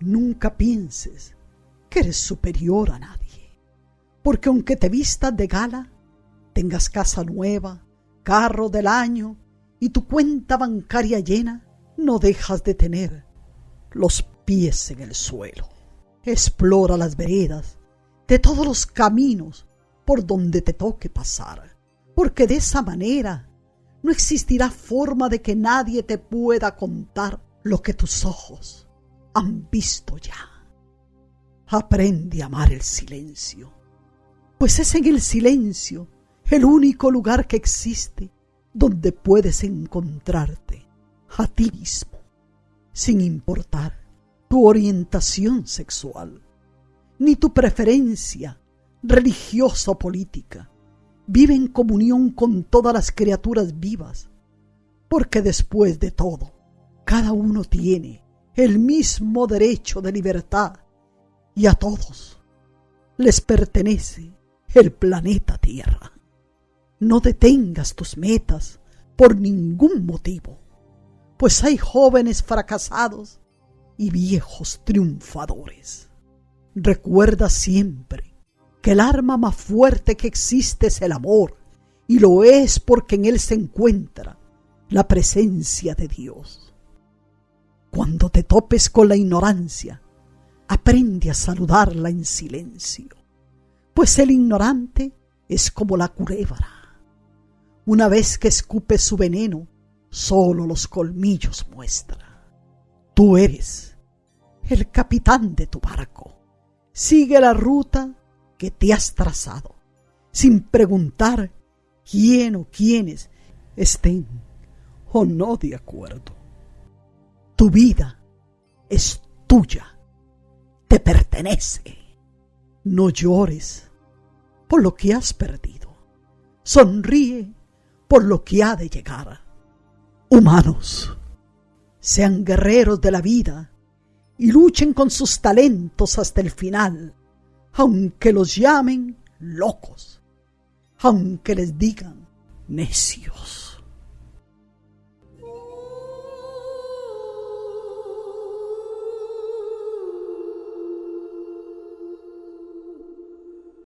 Nunca pienses que eres superior a nadie, porque aunque te vistas de gala, tengas casa nueva, carro del año y tu cuenta bancaria llena, no dejas de tener los pies en el suelo. Explora las veredas de todos los caminos por donde te toque pasar, porque de esa manera no existirá forma de que nadie te pueda contar lo que tus ojos han visto ya. Aprende a amar el silencio, pues es en el silencio el único lugar que existe donde puedes encontrarte a ti mismo, sin importar tu orientación sexual, ni tu preferencia religiosa o política. Vive en comunión con todas las criaturas vivas, porque después de todo, cada uno tiene el mismo derecho de libertad y a todos les pertenece el planeta Tierra. No detengas tus metas por ningún motivo, pues hay jóvenes fracasados y viejos triunfadores. Recuerda siempre que el arma más fuerte que existe es el amor, y lo es porque en él se encuentra la presencia de Dios. Cuando te topes con la ignorancia, aprende a saludarla en silencio, pues el ignorante es como la culebra. Una vez que escupe su veneno, solo los colmillos muestra. Tú eres el capitán de tu barco. Sigue la ruta que te has trazado, sin preguntar quién o quiénes estén o no de acuerdo. Tu vida es tuya, te pertenece. No llores por lo que has perdido. Sonríe por lo que ha de llegar. Humanos, sean guerreros de la vida y luchen con sus talentos hasta el final, aunque los llamen locos, aunque les digan necios.